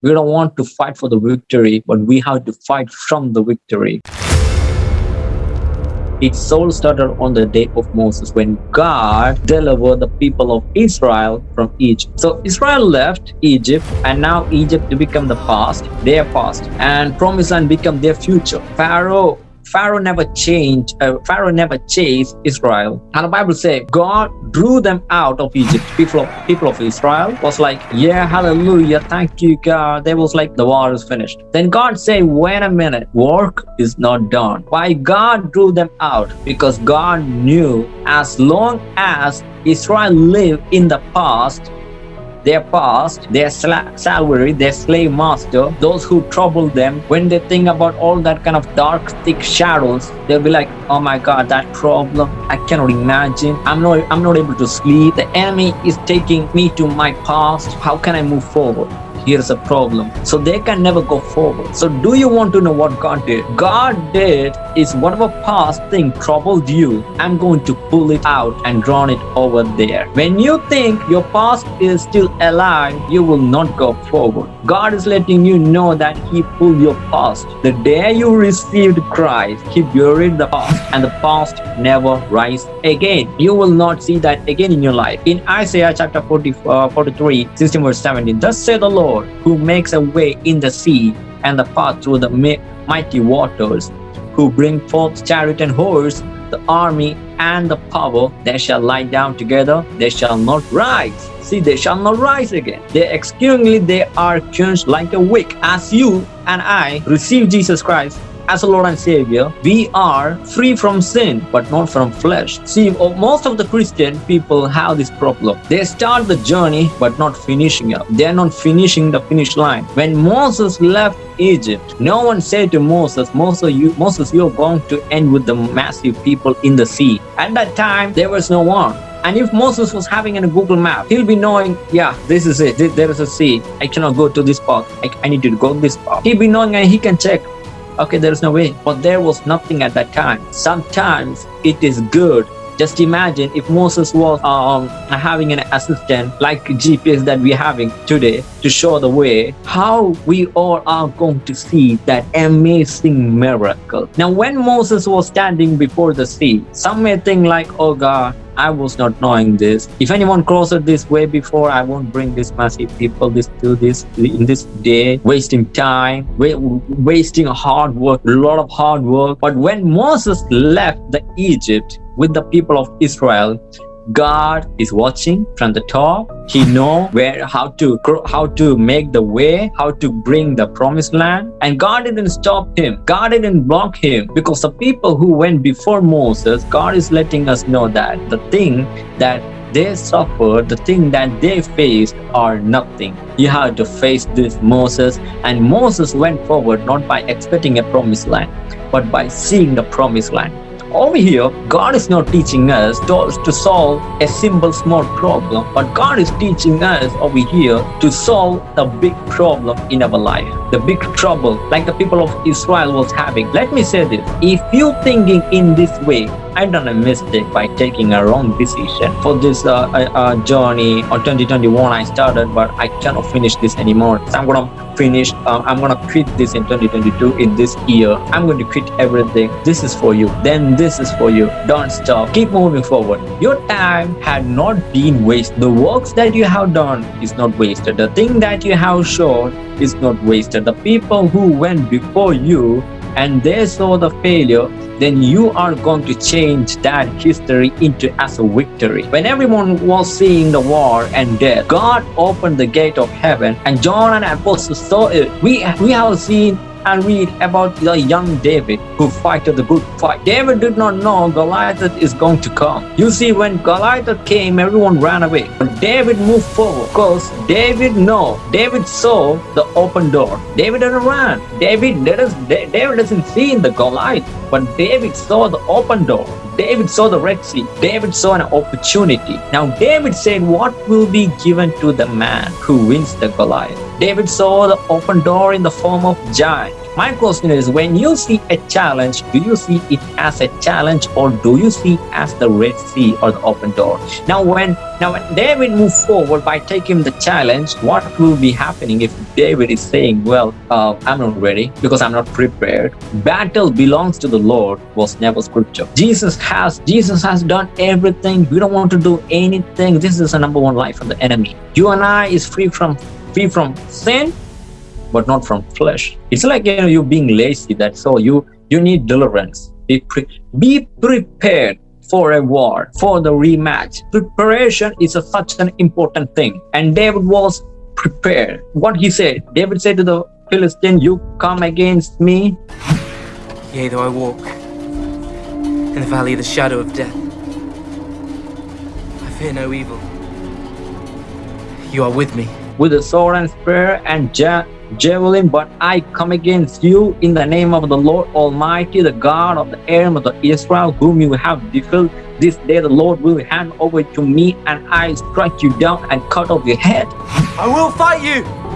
We don't want to fight for the victory, but we have to fight from the victory. It all started on the day of Moses when God delivered the people of Israel from Egypt. So Israel left Egypt and now Egypt to become the past, their past, and promised land become their future. Pharaoh Pharaoh never changed, uh, Pharaoh never chased Israel. And the Bible says God drew them out of Egypt. People of people of Israel was like, yeah, hallelujah, thank you, God. They was like, the war is finished. Then God say, wait a minute, work is not done. Why God drew them out? Because God knew as long as Israel lived in the past, their past, their salary, their slave master, those who trouble them, when they think about all that kind of dark, thick shadows, they'll be like, oh my God, that problem, I cannot imagine. I'm not, I'm not able to sleep. The enemy is taking me to my past. How can I move forward? Here's a problem. So they can never go forward. So do you want to know what god did? God did is whatever past thing troubled you. I'm going to pull it out and draw it over there. When you think your past is still alive you will not go forward. God is letting you know that he pulled your past. The day you received christ he buried the past and the past never rise again. You will not see that again in your life. In isaiah chapter 40, uh, 43 16 verse 17 thus say the lord Lord, who makes a way in the sea and the path through the mighty waters, who bring forth chariot and horse, the army and the power, they shall lie down together, they shall not rise. See, they shall not rise again. They exceedingly they are changed like a wick. As you and I receive Jesus Christ as a Lord and Savior, we are free from sin, but not from flesh. See, most of the Christian people have this problem. They start the journey, but not finishing up. They are not finishing the finish line. When Moses left Egypt, no one said to Moses, Moses, you, Moses, you're going to end with the massive people in the sea. At that time, there was no one. And if Moses was having a Google map, he'll be knowing, yeah, this is it. There is a sea. I cannot go to this spot. I, need to go this spot. He'll be knowing and he can check okay there is no way. But there was nothing at that time. Sometimes it is good. Just imagine if Moses was um, having an assistant like GPS that we're having today to show the way, how we all are going to see that amazing miracle. Now, when Moses was standing before the sea, some may think like, oh God, I was not knowing this. If anyone crossed this way before, I won't bring this massive people this to this in this day, wasting time, wasting hard work, a lot of hard work. But when Moses left the Egypt with the people of Israel, God is watching from the top. He know where how to how to make the way, how to bring the promised land. And God didn't stop him. God didn't block him because the people who went before Moses, God is letting us know that the thing that they suffered, the thing that they faced are nothing. You have to face this Moses. And Moses went forward not by expecting a promised land, but by seeing the promised land. Over here, God is not teaching us to, to solve a simple small problem, but God is teaching us over here to solve the big problem in our life, the big trouble like the people of Israel was having. Let me say this, if you thinking in this way, I done a mistake by taking a wrong decision. For this uh, uh, journey on 2021 I started but I cannot finish this anymore. So I'm gonna finish uh, I'm gonna quit this in 2022 in this year. I'm going to quit everything. This is for you. Then this is for you. Don't stop. Keep moving forward. Your time had not been wasted. The works that you have done is not wasted. The thing that you have shown is not wasted. The people who went before you and they saw the failure then you are going to change that history into as a victory. When everyone was seeing the war and death, God opened the gate of heaven and John and apostles saw it. We, we have seen and read about the young David who fighted the good fight. David did not know Goliath is going to come. You see, when Goliath came, everyone ran away. But David moved forward because David know, David saw the open door. David didn't run. David, David doesn't see in the Goliath, but David saw the open door. David saw the Red Sea. David saw an opportunity. Now David said, what will be given to the man who wins the Goliath? David saw the open door in the form of giant. My question is when you see a challenge, do you see it as a challenge or do you see it as the Red Sea or the open door? Now when now when David moved forward by taking the challenge, what will be happening if David is saying, Well, uh, I'm not ready because I'm not prepared. Battle belongs to the Lord was never scripture. Jesus has Jesus has done everything. We don't want to do anything. This is the number one life of the enemy. You and I is free from free from sin but not from flesh. It's like you know you being lazy. That's all. You you need deliverance. Be pre be prepared for a war, for the rematch. Preparation is a, such an important thing. And David was prepared. What he said, David said to the Philistine, "You come against me." Yea, though I walk in the valley of the shadow of death, I fear no evil. You are with me. with a sword and spear and ja- javelin, but I come against you in the name of the Lord Almighty, the God of the arm of the Israel, whom you have defeated. This day the Lord will hand over to me, and I strike you down and cut off your head. I will fight you!